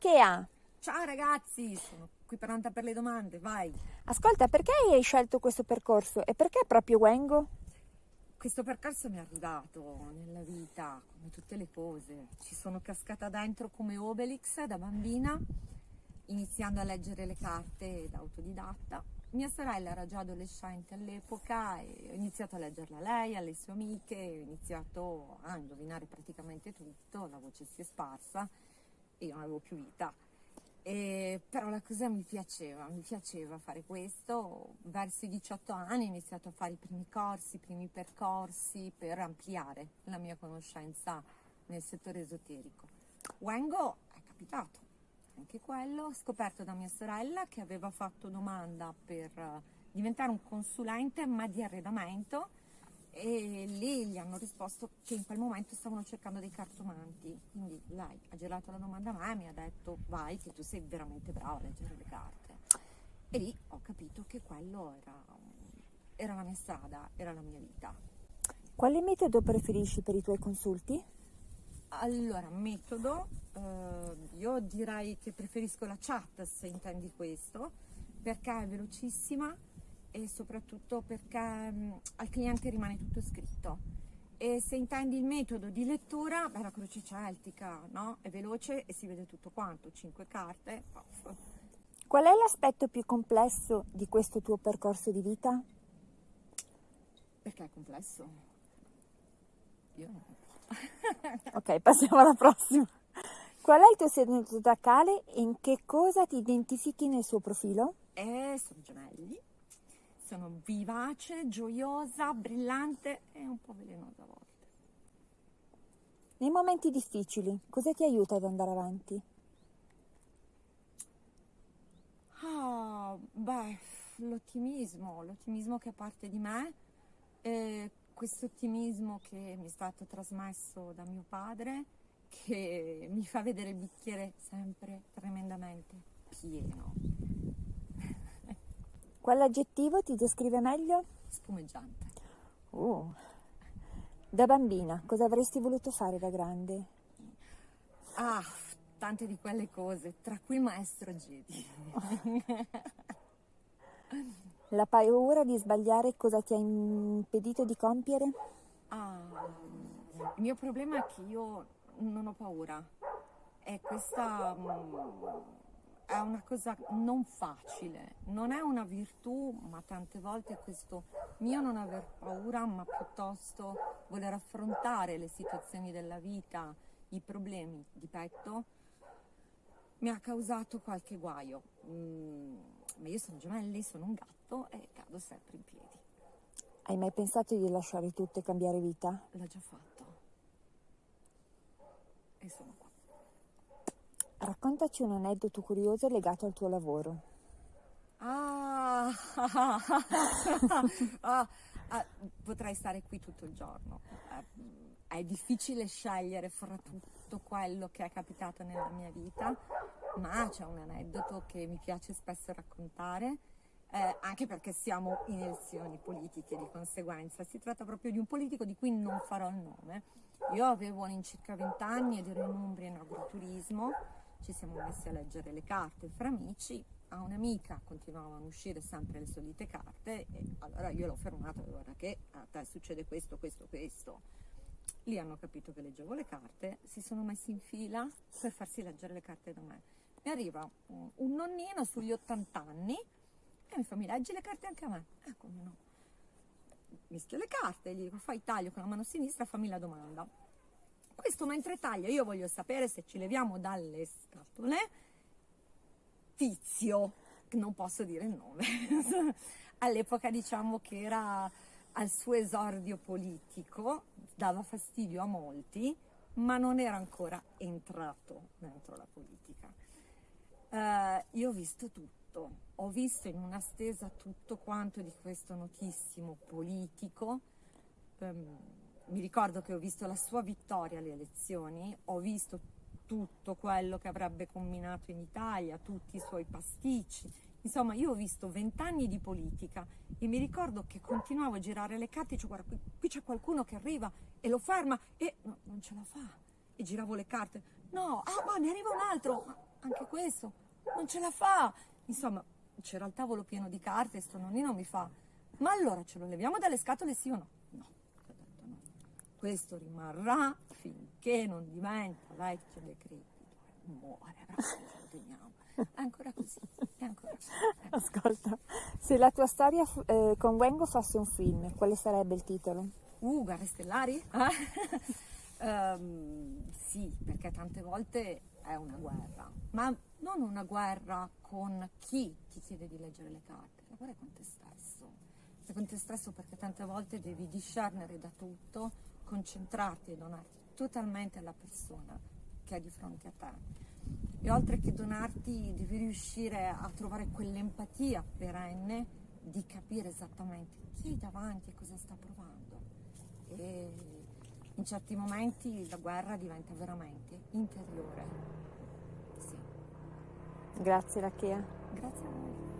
che ha? Ciao ragazzi, sono qui pronta per le domande, vai. Ascolta, perché hai scelto questo percorso e perché proprio Wengo? Questo percorso mi è arrivato nella vita, come tutte le cose. Ci sono cascata dentro come Obelix da bambina, iniziando a leggere le carte da autodidatta. Mia sorella era già adolescente all'epoca e ho iniziato a leggerla a lei, alle sue amiche, ho iniziato a indovinare praticamente tutto, la voce si è sparsa e io non avevo più vita. E, però la cosa mi piaceva, mi piaceva fare questo. Verso i 18 anni ho iniziato a fare i primi corsi, i primi percorsi per ampliare la mia conoscenza nel settore esoterico. Wengo è capitato, anche quello, scoperto da mia sorella che aveva fatto domanda per diventare un consulente ma di arredamento e lì gli hanno risposto che in quel momento stavano cercando dei cartomanti. Quindi lei ha girato la domanda a me e mi ha detto vai che tu sei veramente brava a leggere le carte. E lì ho capito che quello era, era la mia strada, era la mia vita. Quale metodo preferisci per i tuoi consulti? Allora, metodo, eh, io direi che preferisco la chat se intendi questo, perché è velocissima, e soprattutto perché mh, al cliente rimane tutto scritto. E se intendi il metodo di lettura, beh, la croce celtica, no? È veloce e si vede tutto quanto, cinque carte. Off. Qual è l'aspetto più complesso di questo tuo percorso di vita? Perché è complesso? Io no. ok, passiamo alla prossima. Qual è il tuo segno zodiacale e in che cosa ti identifichi nel suo profilo? Eh, sono gemelli sono vivace, gioiosa, brillante e un po' velenosa a volte. Nei momenti difficili, cosa ti aiuta ad andare avanti? Ah, beh, l'ottimismo, l'ottimismo che è parte di me, e questo ottimismo che mi è stato trasmesso da mio padre, che mi fa vedere il bicchiere sempre tremendamente pieno. Quale aggettivo ti descrive meglio? Spumeggiante. Uh. Da bambina, cosa avresti voluto fare da grande? Ah, tante di quelle cose, tra cui il maestro Jedi. La paura di sbagliare cosa ti ha impedito di compiere? Ah, il mio problema è che io non ho paura. È questa mm, è una cosa non facile, non è una virtù, ma tante volte questo mio non aver paura, ma piuttosto voler affrontare le situazioni della vita, i problemi di petto, mi ha causato qualche guaio. Mm, ma io sono gemelli, sono un gatto e cado sempre in piedi. Hai mai pensato di lasciare tutto e cambiare vita? L'ho già fatto. E sono qua. Raccontaci un aneddoto curioso legato al tuo lavoro. Ah, ah, ah, potrei stare qui tutto il giorno. È, è difficile scegliere fra tutto quello che è capitato nella mia vita, ma c'è un aneddoto che mi piace spesso raccontare, eh, anche perché siamo in elezioni politiche di conseguenza. Si tratta proprio di un politico di cui non farò il nome. Io avevo all'incirca 20 anni ed ero in Umbria in agroturismo ci siamo messi a leggere le carte fra amici, a un'amica continuavano a uscire sempre le solite carte e allora io l'ho fermata, guarda che a te succede questo, questo, questo. Lì hanno capito che leggevo le carte, si sono messi in fila per farsi leggere le carte da me. Mi arriva un, nonnino sugli 80 anni e mi fa mi leggi le carte anche a me? Eh come no? Mischio le carte, gli dico fai taglio con la mano sinistra, fammi la domanda questo mentre taglia, io voglio sapere se ci leviamo dalle scatole, Tizio, non posso dire il nome, all'epoca diciamo che era al suo esordio politico, dava fastidio a molti, ma non era ancora entrato dentro la politica. Uh, io ho visto tutto, ho visto in una stesa tutto quanto di questo notissimo politico. Um, mi ricordo che ho visto la sua vittoria alle elezioni, ho visto tutto quello che avrebbe combinato in Italia, tutti i suoi pasticci. Insomma, io ho visto vent'anni di politica e mi ricordo che continuavo a girare le carte e dicevo, guarda, qui, qui c'è qualcuno che arriva e lo ferma e no, non ce la fa. E giravo le carte. No, ah, ma ne arriva un altro. anche questo, non ce la fa. Insomma, c'era il tavolo pieno di carte e sto nonnino mi fa, ma allora ce lo leviamo dalle scatole sì o no? No, ho detto no. Questo rimarrà finché non diventa vecchio decrepito, muore, però lo teniamo. È ancora così, è ancora così. Ascolta, se la tua storia eh, con Wengo fosse un film, quale sarebbe il titolo? Uh, guerre stellari? Ehm, sì, perché tante volte è una guerra, ma non una guerra con chi ti chiede di leggere le carte, la guerra è con te stesso. È con te stesso perché tante volte devi discernere da tutto, concentrarti e donarti totalmente alla persona che è di fronte a te. E oltre che donarti, devi riuscire a trovare quell'empatia perenne di capire esattamente chi hai davanti e cosa sta provando. E in certi momenti la guerra diventa veramente interiore. Sì. Grazie Rachea. Grazie a voi.